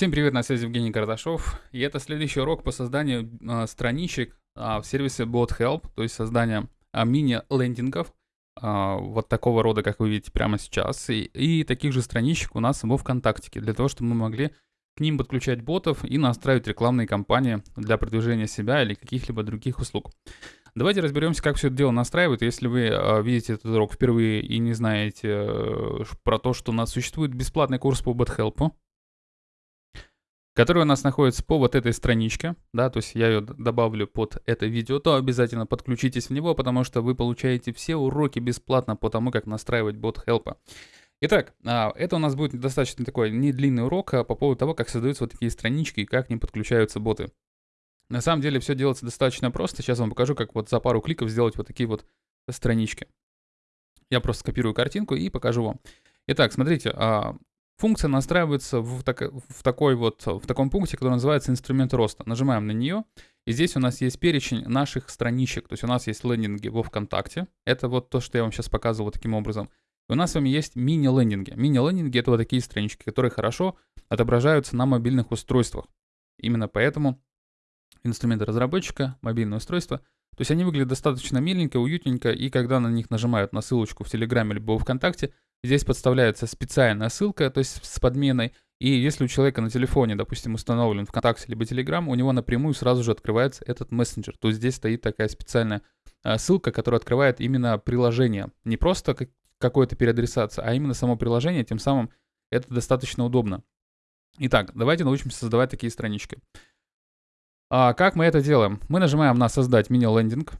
Всем привет, на связи Евгений Кардашов. И это следующий урок по созданию э, страничек э, в сервисе BotHelp, то есть создание э, мини-лендингов, э, вот такого рода, как вы видите прямо сейчас, и, и таких же страничек у нас во ВКонтакте, для того, чтобы мы могли к ним подключать ботов и настраивать рекламные кампании для продвижения себя или каких-либо других услуг. Давайте разберемся, как все это дело настраивают. Если вы э, видите этот урок впервые и не знаете э, про то, что у нас существует бесплатный курс по BotHelp, который у нас находится по вот этой страничке, да, то есть я ее добавлю под это видео, то обязательно подключитесь в него, потому что вы получаете все уроки бесплатно по тому, как настраивать бот Help. Итак, а, это у нас будет достаточно такой не длинный урок а по поводу того, как создаются вот такие странички и как к ним подключаются боты. На самом деле все делается достаточно просто. Сейчас вам покажу, как вот за пару кликов сделать вот такие вот странички. Я просто скопирую картинку и покажу вам. Итак, смотрите, а, Функция настраивается в, так, в, такой вот, в таком пункте, который называется инструмент роста. Нажимаем на нее, и здесь у нас есть перечень наших страничек. То есть у нас есть лендинги во ВКонтакте. Это вот то, что я вам сейчас показывал таким образом. И у нас с вами есть мини-лендинги. Мини-лендинги — это вот такие странички, которые хорошо отображаются на мобильных устройствах. Именно поэтому инструменты разработчика, мобильное устройство, то есть они выглядят достаточно миленько, уютненько, и когда на них нажимают на ссылочку в Телеграме либо ВКонтакте, Здесь подставляется специальная ссылка, то есть с подменой. И если у человека на телефоне, допустим, установлен ВКонтакте либо Телеграм, у него напрямую сразу же открывается этот мессенджер. То есть здесь стоит такая специальная а, ссылка, которая открывает именно приложение. Не просто какое-то переадресация, а именно само приложение. Тем самым это достаточно удобно. Итак, давайте научимся создавать такие странички. А как мы это делаем? Мы нажимаем на «Создать мини-лендинг».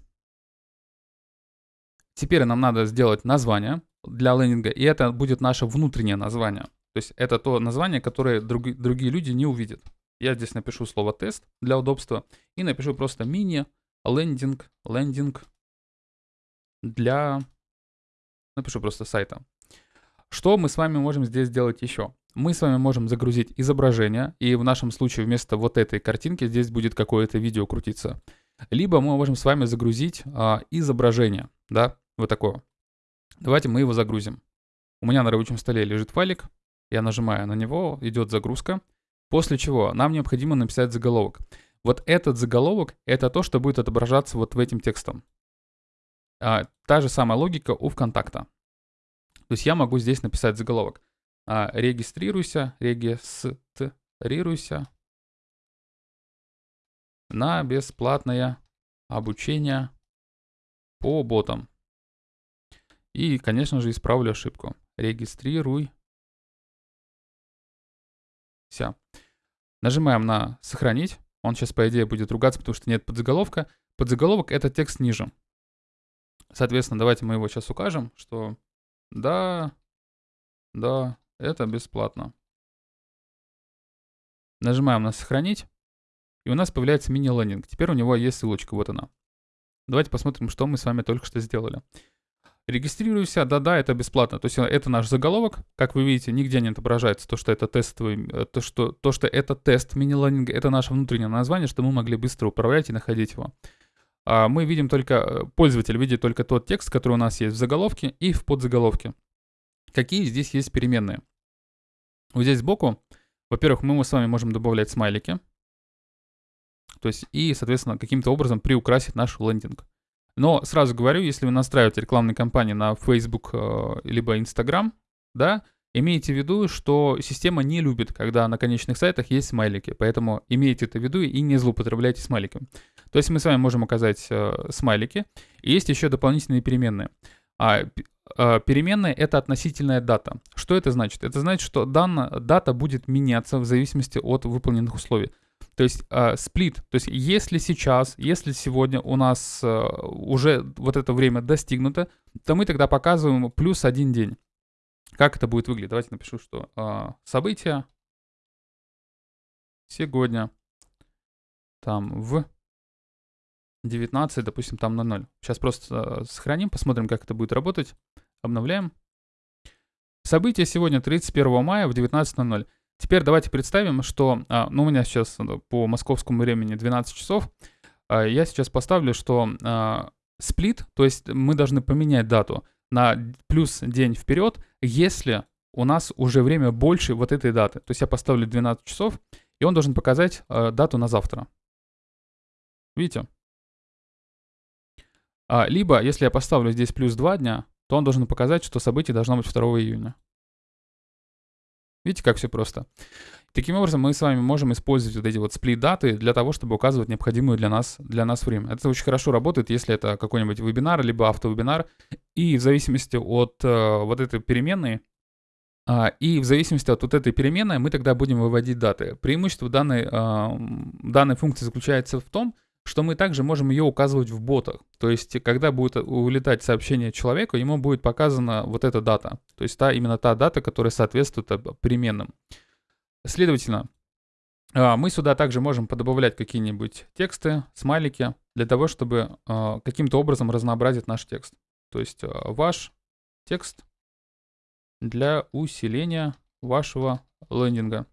Теперь нам надо сделать название для лендинга, и это будет наше внутреннее название. То есть это то название, которое друг, другие люди не увидят. Я здесь напишу слово тест для удобства и напишу просто мини лендинг, лендинг для, напишу просто сайта. Что мы с вами можем здесь сделать еще? Мы с вами можем загрузить изображение, и в нашем случае вместо вот этой картинки здесь будет какое-то видео крутиться. Либо мы можем с вами загрузить а, изображение, да, вот такое. Давайте мы его загрузим. У меня на рабочем столе лежит файлик, я нажимаю на него, идет загрузка, после чего нам необходимо написать заголовок. Вот этот заголовок — это то, что будет отображаться вот в этим текстом. А, та же самая логика у ВКонтакта. То есть я могу здесь написать заголовок. А, регистрируйся, регистрируйся на бесплатное обучение по ботам. И, конечно же, исправлю ошибку. Регистрируй. Все. Нажимаем на «Сохранить». Он сейчас, по идее, будет ругаться, потому что нет подзаголовка. Подзаголовок — это текст ниже. Соответственно, давайте мы его сейчас укажем, что да, да, это бесплатно. Нажимаем на «Сохранить», и у нас появляется мини-лендинг. Теперь у него есть ссылочка, вот она. Давайте посмотрим, что мы с вами только что сделали. Регистрируйся, да-да, это бесплатно. То есть э, это наш заголовок. Как вы видите, нигде не отображается то, что это тестовый, э, то, что, то, что это тест мини-лендинга. Это наше внутреннее название, что мы могли быстро управлять и находить его. А мы видим только, э, пользователь видит только тот текст, который у нас есть в заголовке и в подзаголовке. Какие здесь есть переменные? Вот здесь сбоку, во-первых, мы с вами можем добавлять смайлики. То есть и, соответственно, каким-то образом приукрасить наш лендинг. Но сразу говорю, если вы настраиваете рекламные кампании на Facebook э, либо Instagram, да, имейте в виду, что система не любит, когда на конечных сайтах есть смайлики. Поэтому имейте это в виду и не злоупотребляйте смайликами. То есть мы с вами можем указать э, смайлики. И есть еще дополнительные переменные. А, э, переменная — это относительная дата. Что это значит? Это значит, что данная дата будет меняться в зависимости от выполненных условий. То есть э, сплит, то есть если сейчас, если сегодня у нас э, уже вот это время достигнуто, то мы тогда показываем плюс один день. Как это будет выглядеть? Давайте напишу, что э, события сегодня там в 19, допустим, там на 0. Сейчас просто сохраним, посмотрим, как это будет работать. Обновляем. Событие сегодня 31 мая в 19.00. Теперь давайте представим, что, а, ну, у меня сейчас по московскому времени 12 часов, а, я сейчас поставлю, что а, сплит, то есть мы должны поменять дату на плюс день вперед, если у нас уже время больше вот этой даты. То есть я поставлю 12 часов, и он должен показать э, дату на завтра. Видите? Либо, если я поставлю здесь плюс 2 дня, то он должен показать, что событие должно быть 2 июня. Видите, как все просто. Таким образом, мы с вами можем использовать вот эти вот сплит-даты для того, чтобы указывать необходимое для нас, для нас время. Это очень хорошо работает, если это какой-нибудь вебинар, либо автовебинар. И в зависимости от э, вот этой переменной, э, и в зависимости от вот этой переменной мы тогда будем выводить даты. Преимущество данной, э, данной функции заключается в том, что мы также можем ее указывать в ботах. То есть, когда будет улетать сообщение человеку, ему будет показана вот эта дата. То есть, та, именно та дата, которая соответствует переменным. Следовательно, а, мы сюда также можем подобавлять какие-нибудь тексты, смайлики, для того, чтобы а, каким-то образом разнообразить наш текст. То есть а, ваш текст для усиления вашего лендинга.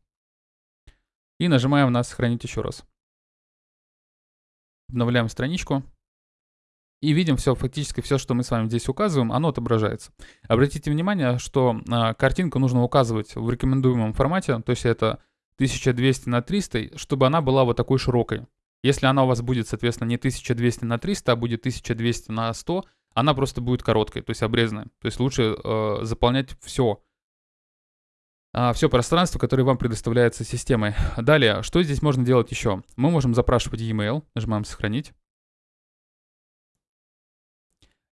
И нажимаем на «Сохранить еще раз». Обновляем страничку. И видим все, фактически все, что мы с вами здесь указываем, оно отображается. Обратите внимание, что э, картинку нужно указывать в рекомендуемом формате, то есть это 1200 на 300, чтобы она была вот такой широкой. Если она у вас будет, соответственно, не 1200 на 300, а будет 1200 на 100, она просто будет короткой, то есть обрезанной. То есть лучше э, заполнять все, все пространство, которое вам предоставляется системой. Далее, что здесь можно делать еще? Мы можем запрашивать e-mail, нажимаем «Сохранить».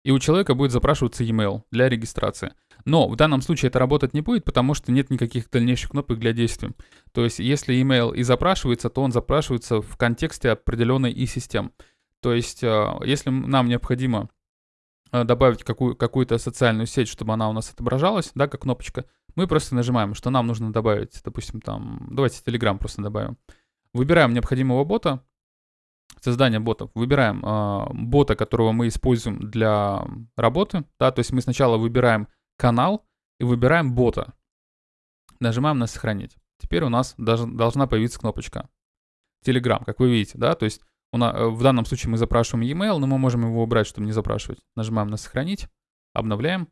И у человека будет запрашиваться e-mail для регистрации. Но в данном случае это работать не будет, потому что нет никаких дальнейших кнопок для действий. То есть если email и запрашивается, то он запрашивается в контексте определенной и систем. То есть а, если нам необходимо а, добавить какую- какую-то социальную сеть, чтобы она у нас отображалась, да, как кнопочка, мы просто нажимаем, что нам нужно добавить, допустим, там, давайте Telegram просто добавим. Выбираем необходимого бота, создание ботов. Выбираем э, бота, которого мы используем для работы, да, то есть мы сначала выбираем канал и выбираем бота. Нажимаем на сохранить. Теперь у нас даже должна появиться кнопочка Telegram, как вы видите, да, то есть у нас, в данном случае мы запрашиваем e-mail, но мы можем его убрать, чтобы не запрашивать. Нажимаем на сохранить, обновляем,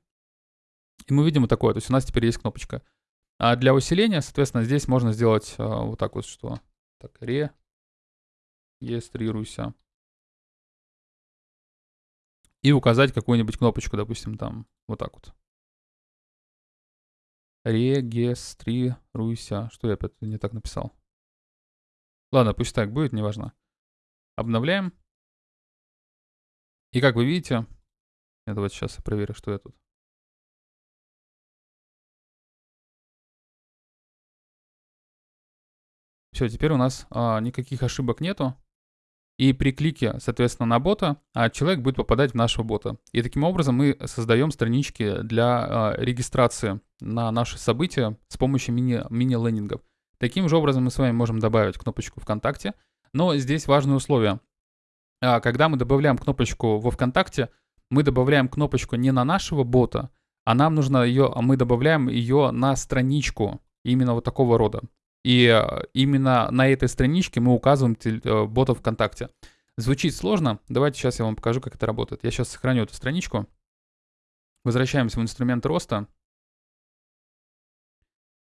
и мы видим вот такое, то есть у нас теперь есть кнопочка. А для усиления, соответственно, здесь можно сделать э, вот так вот, что так, ре, регистрируйся. И указать какую-нибудь кнопочку, допустим, там, вот так вот. Регистрируйся. Что я опять не так написал? Ладно, пусть так будет, неважно. Обновляем. И как вы видите, я давайте сейчас проверю, что я тут. Все, теперь у нас а, никаких ошибок нету. И при клике, соответственно, на бота, а, человек будет попадать в нашего бота. И таким образом мы создаем странички для а, регистрации на наши события с помощью мини- мини-лендингов. Таким же образом мы с вами можем добавить кнопочку ВКонтакте. Но здесь важное условие. А, когда мы добавляем кнопочку во ВКонтакте, мы добавляем кнопочку не на нашего бота, а нам нужно ее, мы добавляем ее на страничку именно вот такого рода. И э, именно на этой страничке мы указываем э, бота ВКонтакте. Звучит сложно. Давайте сейчас я вам покажу, как это работает. Я сейчас сохраню эту страничку. Возвращаемся в инструмент роста.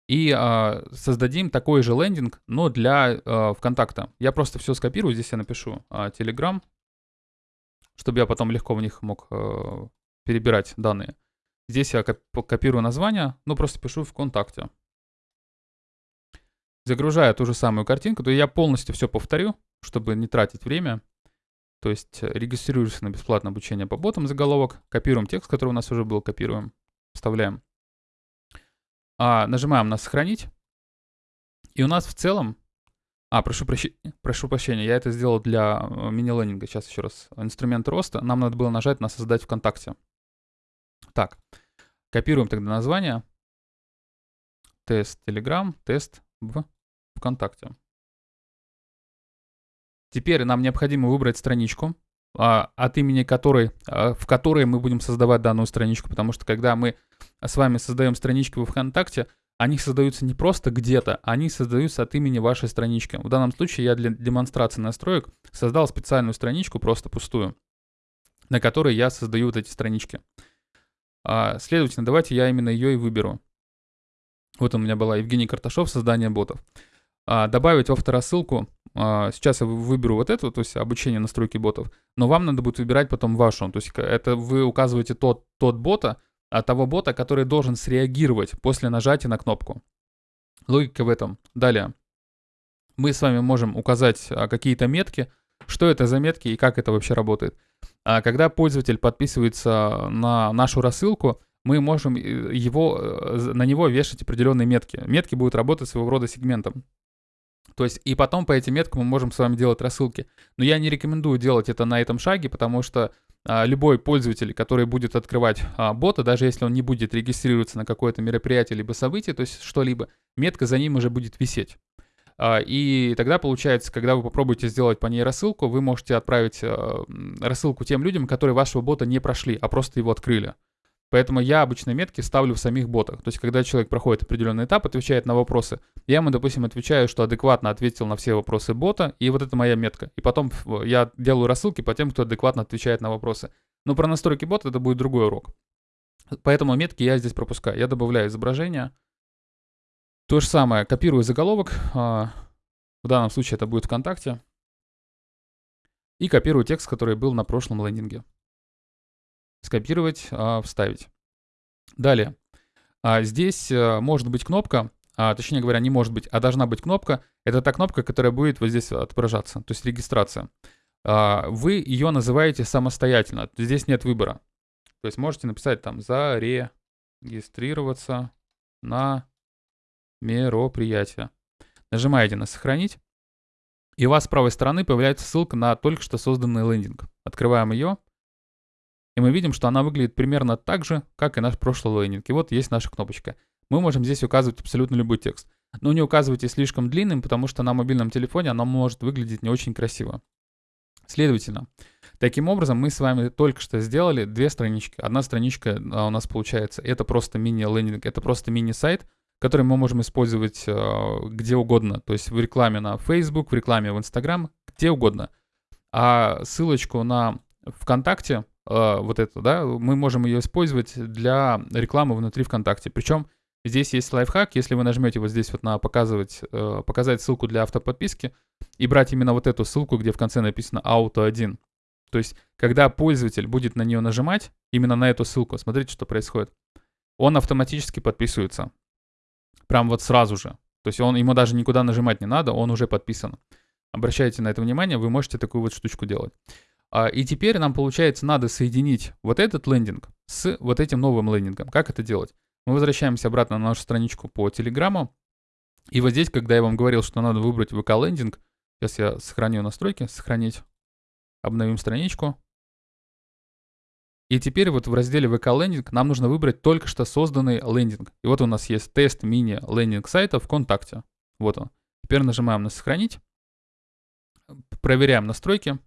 И э, создадим такой же лендинг, но для э, ВКонтакта. Я просто все скопирую. Здесь я напишу э, Telegram, чтобы я потом легко в них мог э, перебирать данные. Здесь я копирую название, ну просто пишу ВКонтакте загружаю ту же самую картинку, то я полностью все повторю, чтобы не тратить время. То есть э, регистрируешься на бесплатное обучение по ботам, заголовок, копируем текст, который у нас уже был, копируем, вставляем. А, нажимаем на «Сохранить». И у нас в целом... А, прошу, прощ... прошу прощения, я это сделал для э, мини-лендинга. Сейчас еще раз. Инструмент роста. Нам надо было нажать на «Создать ВКонтакте». Так, копируем тогда название. Тест Telegram, тест в ВКонтакте. Теперь нам необходимо выбрать страничку, а, от имени которой, а, в которой мы будем создавать данную страничку, потому что когда мы с вами создаем странички в ВКонтакте, они создаются не просто где-то, они создаются от имени вашей странички. В данном случае я для демонстрации настроек создал специальную страничку, просто пустую, на которой я создаю вот эти странички. А, следовательно, давайте я именно ее и выберу. Вот у меня была Евгений Карташов, создание ботов. А, добавить во второсылку, а, сейчас я выберу вот эту, то есть обучение настройки ботов, но вам надо будет выбирать потом вашу. То есть это вы указываете тот, тот бота, а того бота, который должен среагировать после нажатия на кнопку. Логика в этом. Далее. Мы с вами можем указать а, какие-то метки, что это за метки и как это вообще работает. А когда пользователь подписывается на нашу рассылку, мы можем э, его, э, на него вешать определенные метки. Метки будут работать своего рода сегментом. То есть и потом по этим меткам мы можем с вами делать рассылки. Но я не рекомендую делать это на этом шаге, потому что а, любой пользователь, который будет открывать а, бота, даже если он не будет регистрироваться на какое-то мероприятие либо событие, то есть что-либо, метка за ним уже будет висеть. А, и тогда получается, когда вы попробуете сделать по ней рассылку, вы можете отправить а, рассылку тем людям, которые вашего бота не прошли, а просто его открыли. Поэтому я обычно метки ставлю в самих ботах. То есть, когда человек проходит определенный этап, отвечает на вопросы, я ему, допустим, отвечаю, что адекватно ответил на все вопросы бота, и вот это моя метка. И потом я делаю рассылки по тем, кто адекватно отвечает на вопросы. Но про настройки бота это будет другой урок. Поэтому метки я здесь пропускаю. Я добавляю изображение. То же самое, копирую заголовок. А, в данном случае это будет ВКонтакте. И копирую текст, который был на прошлом лендинге скопировать, а, вставить. Далее. А, здесь а, может быть кнопка, а, точнее говоря, не может быть, а должна быть кнопка. Это та кнопка, которая будет вот здесь отображаться, то есть регистрация. Вы ее называете самостоятельно, здесь нет выбора. То есть можете написать там «зарегистрироваться на мероприятие». Нажимаете на «Сохранить», и у вас с правой стороны появляется ссылка на только что созданный лендинг. Открываем ее. И мы видим, что она выглядит примерно так же, как и наш прошлый лендинг. И вот есть наша кнопочка. Мы можем здесь указывать абсолютно любой текст. Но не указывайте слишком длинным, потому что на мобильном телефоне оно может выглядеть не очень красиво. Следовательно, таким образом мы с вами только что сделали две странички. Одна страничка а, у нас получается, это просто мини-лендинг, это просто мини-сайт, который мы можем использовать э, где угодно. То есть в рекламе на Facebook, в рекламе в Instagram, где угодно. А ссылочку на ВКонтакте Э, вот это, да, мы можем ее использовать для рекламы внутри ВКонтакте. Причем здесь есть лайфхак, если вы нажмете вот здесь вот на показывать, э, показать ссылку для автоподписки и брать именно вот эту ссылку, где в конце написано auto 1. То есть, когда пользователь будет на нее нажимать, именно на эту ссылку, смотрите, что происходит. Он автоматически подписывается. Прям вот сразу же. То есть он, ему даже никуда нажимать не надо, он уже подписан. Обращайте на это внимание, вы можете такую вот штучку делать. А, и теперь нам, получается, надо соединить вот этот лендинг с вот этим новым лендингом. Как это делать? Мы возвращаемся обратно на нашу страничку по Телеграму. И вот здесь, когда я вам говорил, что надо выбрать VK-лендинг, сейчас я сохраню настройки, сохранить, обновим страничку. И теперь вот в разделе VK лендинг нам нужно выбрать только что созданный лендинг. И вот у нас есть тест мини лендинг сайта ВКонтакте. Вот он. Теперь нажимаем на сохранить. Проверяем настройки.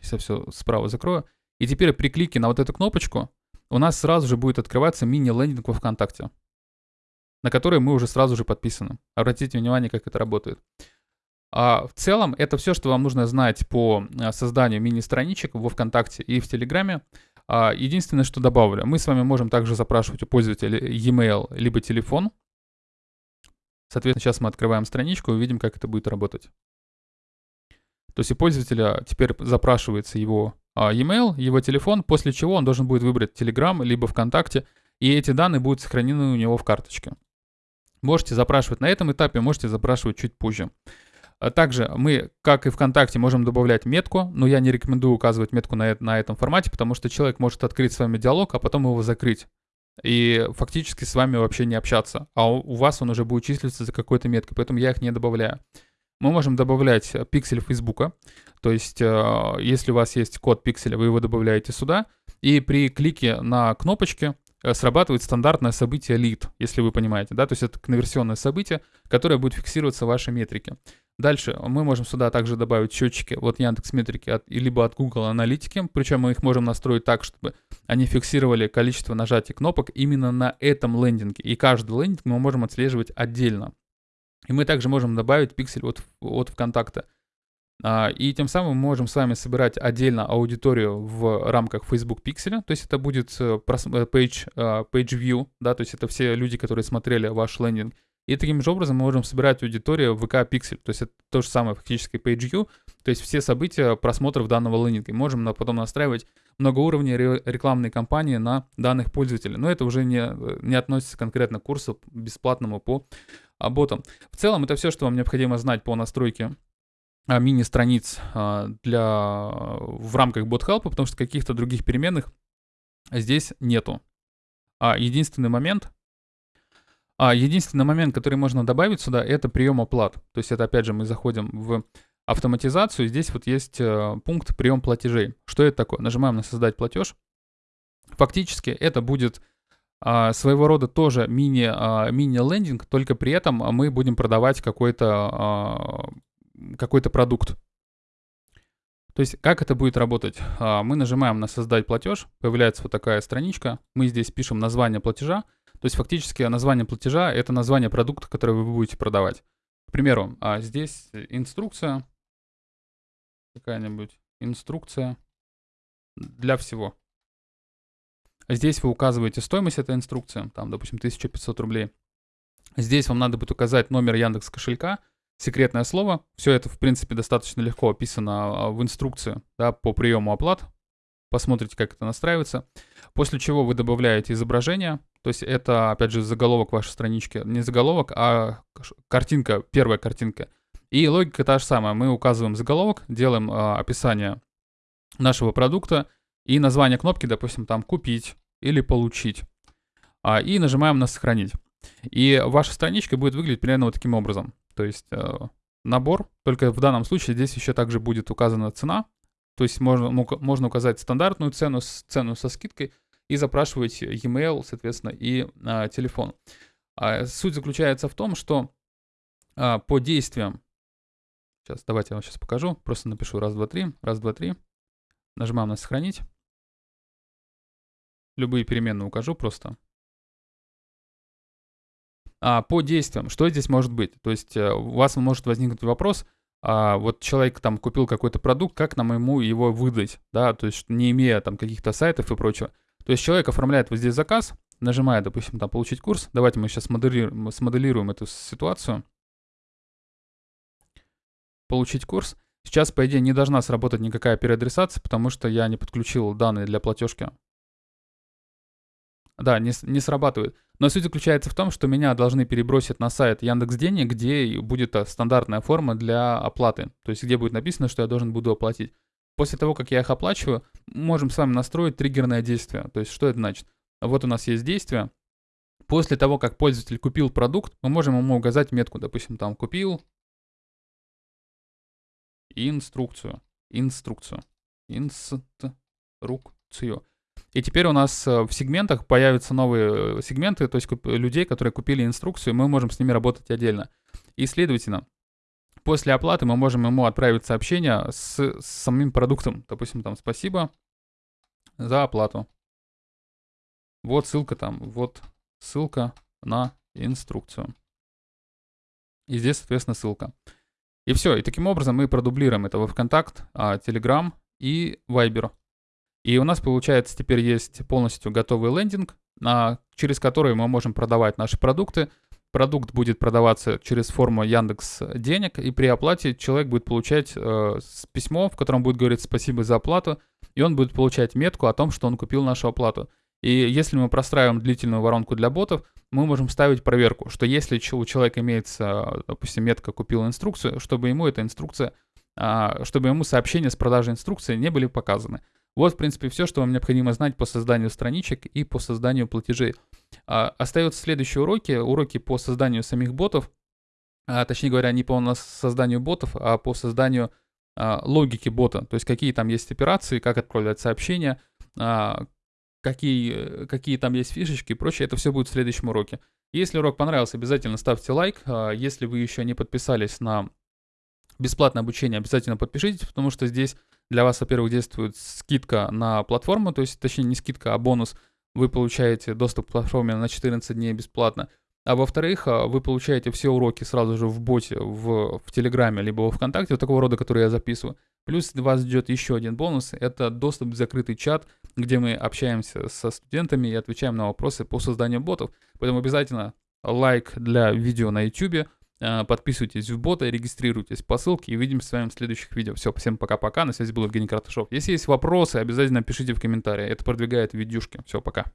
Сейчас все справа закрою. И теперь при клике на вот эту кнопочку у нас сразу же будет открываться мини-лендинг во ВКонтакте, на который мы уже сразу же подписаны. Обратите внимание, как это работает. А в целом, это все, что вам нужно знать по а, созданию мини-страничек во ВКонтакте и в Телеграме. А, единственное, что добавлю, мы с вами можем также запрашивать у пользователя e-mail либо телефон. Соответственно, сейчас мы открываем страничку и увидим, как это будет работать. То есть у пользователя теперь запрашивается его а, e-mail, его телефон, после чего он должен будет выбрать Telegram либо ВКонтакте, и эти данные будут сохранены у него в карточке. Можете запрашивать на этом этапе, можете запрашивать чуть позже. А также мы, как и ВКонтакте, можем добавлять метку, но я не рекомендую указывать метку на, на этом формате, потому что человек может открыть с вами диалог, а потом его закрыть. И фактически с вами вообще не общаться. А у, вас он уже будет числиться за какой-то меткой, поэтому я их не добавляю мы можем добавлять э, пиксель Фейсбука. То есть, э, если у вас есть код пикселя, вы его добавляете сюда, и при клике на кнопочки э, срабатывает стандартное событие lead, если вы понимаете, да, то есть это конверсионное событие, которое будет фиксироваться в вашей метрике. Дальше мы можем сюда также добавить счетчики от Яндекс Метрики от, либо от Google Аналитики, причем мы их можем настроить так, чтобы они фиксировали количество нажатий кнопок именно на этом лендинге, и каждый лендинг мы можем отслеживать отдельно. И мы также можем добавить пиксель от, от ВКонтакта. А, и тем самым мы можем с вами собирать отдельно аудиторию в рамках Facebook Pixel, то есть это будет э, э, page, а, page view, да, то есть это все люди, которые смотрели ваш лендинг. И таким же образом мы можем собирать аудиторию в VK Pixel, то есть это то же самое фактически page view, то есть все события просмотров данного лендинга. И можем потом настраивать многоуровневые рекламные кампании на данных пользователей. Но это уже не, не относится конкретно к курсу бесплатному по ботам. В целом это все, что вам необходимо знать по настройке а, мини-страниц а, для, в рамках BotHelp, потому что каких-то других переменных здесь нету. А единственный момент, а единственный момент, который можно добавить сюда, это прием оплат. То есть это опять же мы заходим в автоматизацию. Здесь вот есть э, пункт прием платежей. Что это такое? Нажимаем на создать платеж. Фактически это будет а, своего рода тоже мини, а, мини-лендинг, только при этом мы будем продавать какой-то а, какой-то продукт. То есть как это будет работать? А, мы нажимаем на «Создать платеж», появляется вот такая страничка, мы здесь пишем название платежа, то есть фактически название платежа — это название продукта, который вы будете продавать. К примеру, а, здесь инструкция, какая-нибудь инструкция для всего. Здесь вы указываете стоимость этой инструкции, там, допустим, 1500 рублей. Здесь вам надо будет указать номер Яндекс кошелька, секретное слово. Все это, в принципе, достаточно легко описано а, в инструкции да, по приему оплат. Посмотрите, как это настраивается. После чего вы добавляете изображение. То есть это, опять же, заголовок вашей странички. Не заголовок, а картинка, первая картинка. И логика та же самая. Мы указываем заголовок, делаем э, описание нашего продукта и название кнопки, допустим, там «Купить» или «Получить». А, и нажимаем на «Сохранить». И ваша страничка будет выглядеть примерно вот таким образом. То есть э, набор, только в данном случае здесь еще также будет указана цена. То есть можно, можно указать стандартную цену, цену со скидкой и запрашивать e-mail, соответственно, и а, телефон. А суть заключается в том, что а, по действиям, сейчас давайте я вам сейчас покажу, просто напишу раз, два, три, раз, два, три, нажимаем на сохранить, любые переменные укажу просто, а, по действиям, что здесь может быть? То есть э, у вас может возникнуть вопрос, а, вот человек там купил какой-то продукт, как нам ему его выдать, да, то есть не имея там каких-то сайтов и прочего. То есть человек оформляет вот здесь заказ, нажимает, допустим, там получить курс. Давайте мы сейчас смоделируем, смоделируем эту ситуацию. Получить курс. Сейчас, по идее, не должна сработать никакая переадресация, потому что я не подключил данные для платежки. Да, не, не срабатывает. Но суть заключается в том, что меня должны перебросить на сайт Яндекс Денег, где будет э, стандартная форма для оплаты. То есть где будет написано, что я должен буду оплатить. После того, как я их оплачиваю, можем с вами настроить триггерное действие. То есть что это значит? Вот у нас есть действие. После того, как пользователь купил продукт, мы можем ему указать метку. Допустим, там купил инструкцию. Инструкцию. Инструкцию. И теперь у нас э, в сегментах появятся новые э, сегменты, то есть людей, которые купили инструкцию, мы можем с ними работать отдельно. И, следовательно, после оплаты мы можем ему отправить сообщение с, с самим продуктом. Допустим, там «Спасибо за оплату». Вот ссылка там, вот ссылка на инструкцию. И здесь, соответственно, ссылка. И все. И таким образом мы продублируем это во ВКонтакт, Telegram и Viber. И у нас, получается, теперь есть полностью готовый лендинг, через который мы можем продавать наши продукты. Продукт будет продаваться через форму Яндекс Денег, и при оплате человек будет получать э, письмо, в котором будет говорить спасибо за оплату, и он будет получать метку о том, что он купил нашу оплату. И если мы простраиваем длительную воронку для ботов, мы можем ставить проверку, что если у человека имеется, допустим, метка «купил инструкцию», чтобы ему эта инструкция, а, чтобы ему сообщения с продажей инструкции не были показаны. Вот, в принципе, все, что вам необходимо знать по созданию страничек и по созданию платежей. А, остаются следующие уроки, уроки по созданию самих ботов, а, точнее говоря, не по созданию ботов, а по созданию а, логики бота, то есть какие там есть операции, как отправлять сообщения, а, какие, какие там есть фишечки и прочее, это все будет в следующем уроке. Если урок понравился, обязательно ставьте лайк. А, если вы еще не подписались на бесплатное обучение, обязательно подпишитесь, потому что здесь для вас, во-первых, действует скидка на платформу, то есть, точнее, не скидка, а бонус. Вы получаете доступ к платформе на 14 дней бесплатно. А во-вторых, а, вы получаете все уроки сразу же в боте, в, в Телеграме, либо во Вконтакте, вот такого рода, которые я записываю. Плюс вас ждет еще один бонус, это доступ в закрытый чат, где мы общаемся со студентами и отвечаем на вопросы по созданию ботов. Поэтому обязательно лайк для видео на YouTube, подписывайтесь в бота, регистрируйтесь по ссылке и увидимся с вами в следующих видео. Все, всем пока-пока, на связи был Евгений Карташов. Если есть вопросы, обязательно пишите в комментариях, это продвигает видюшки. Все, пока.